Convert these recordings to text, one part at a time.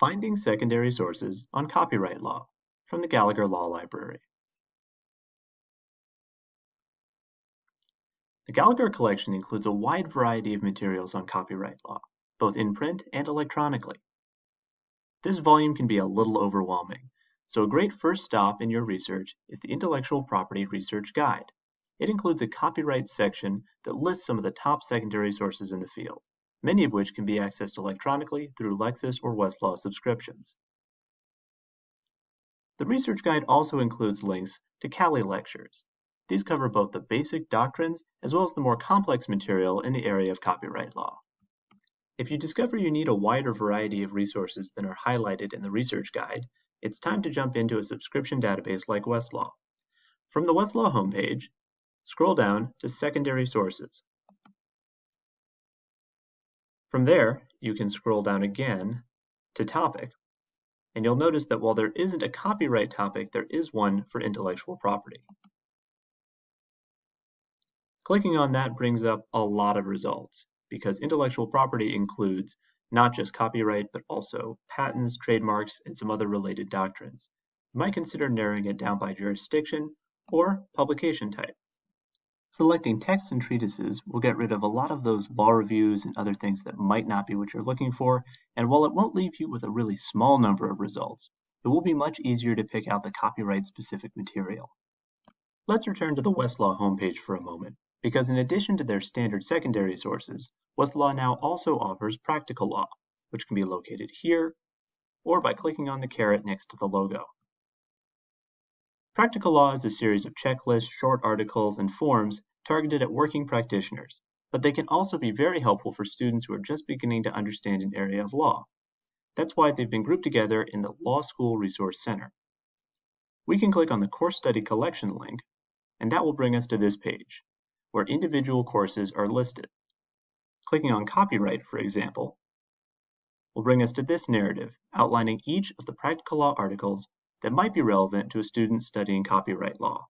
Finding Secondary Sources on Copyright Law from the Gallagher Law Library. The Gallagher collection includes a wide variety of materials on copyright law, both in print and electronically. This volume can be a little overwhelming, so a great first stop in your research is the Intellectual Property Research Guide. It includes a copyright section that lists some of the top secondary sources in the field many of which can be accessed electronically through Lexis or Westlaw subscriptions. The research guide also includes links to CALI lectures. These cover both the basic doctrines as well as the more complex material in the area of copyright law. If you discover you need a wider variety of resources than are highlighted in the research guide, it's time to jump into a subscription database like Westlaw. From the Westlaw homepage, scroll down to Secondary Sources. From there, you can scroll down again to topic, and you'll notice that while there isn't a copyright topic, there is one for intellectual property. Clicking on that brings up a lot of results because intellectual property includes not just copyright, but also patents, trademarks, and some other related doctrines. You might consider narrowing it down by jurisdiction or publication type. Selecting texts and treatises will get rid of a lot of those law reviews and other things that might not be what you're looking for, and while it won't leave you with a really small number of results, it will be much easier to pick out the copyright-specific material. Let's return to the Westlaw homepage for a moment, because in addition to their standard secondary sources, Westlaw now also offers practical law, which can be located here, or by clicking on the caret next to the logo. Practical Law is a series of checklists, short articles, and forms targeted at working practitioners, but they can also be very helpful for students who are just beginning to understand an area of law. That's why they've been grouped together in the Law School Resource Center. We can click on the Course Study Collection link, and that will bring us to this page, where individual courses are listed. Clicking on Copyright, for example, will bring us to this narrative outlining each of the practical law articles that might be relevant to a student studying copyright law.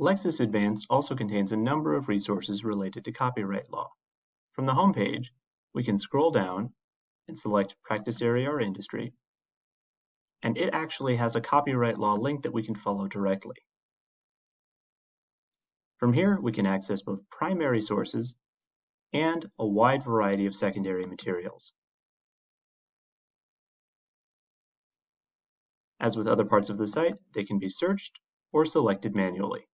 Lexis Advanced also contains a number of resources related to copyright law. From the home page, we can scroll down and select Practice Area or Industry, and it actually has a copyright law link that we can follow directly. From here, we can access both primary sources and a wide variety of secondary materials. As with other parts of the site, they can be searched or selected manually.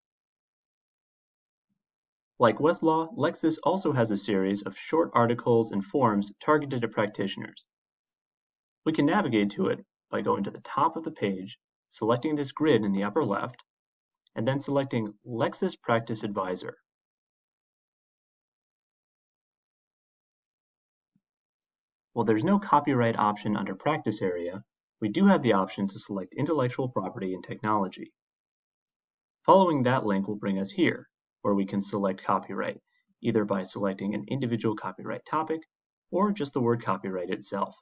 Like Westlaw, Lexis also has a series of short articles and forms targeted at practitioners. We can navigate to it by going to the top of the page, selecting this grid in the upper left, and then selecting Lexis Practice Advisor. While there's no copyright option under Practice Area, we do have the option to select intellectual property and technology. Following that link will bring us here, where we can select copyright, either by selecting an individual copyright topic or just the word copyright itself.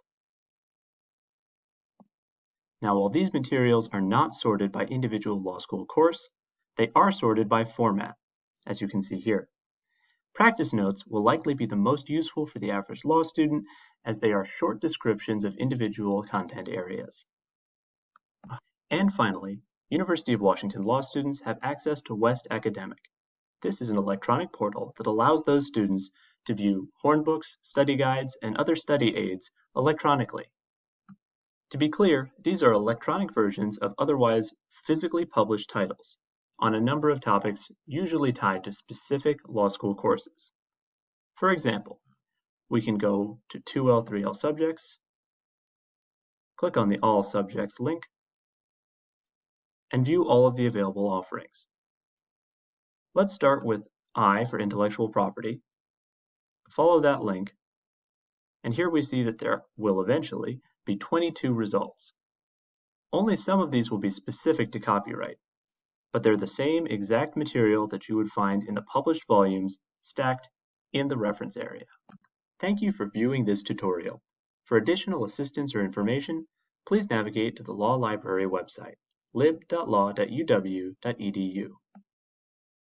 Now, while these materials are not sorted by individual law school course, they are sorted by format, as you can see here. Practice notes will likely be the most useful for the average law student as they are short descriptions of individual content areas. And finally, University of Washington law students have access to West Academic. This is an electronic portal that allows those students to view hornbooks, study guides, and other study aids electronically. To be clear, these are electronic versions of otherwise physically published titles on a number of topics usually tied to specific law school courses. For example, we can go to 2L, 3L subjects, click on the All Subjects link, and view all of the available offerings. Let's start with I for intellectual property, follow that link, and here we see that there will eventually be 22 results. Only some of these will be specific to copyright, but they're the same exact material that you would find in the published volumes stacked in the reference area. Thank you for viewing this tutorial. For additional assistance or information, please navigate to the Law Library website, lib.law.uw.edu.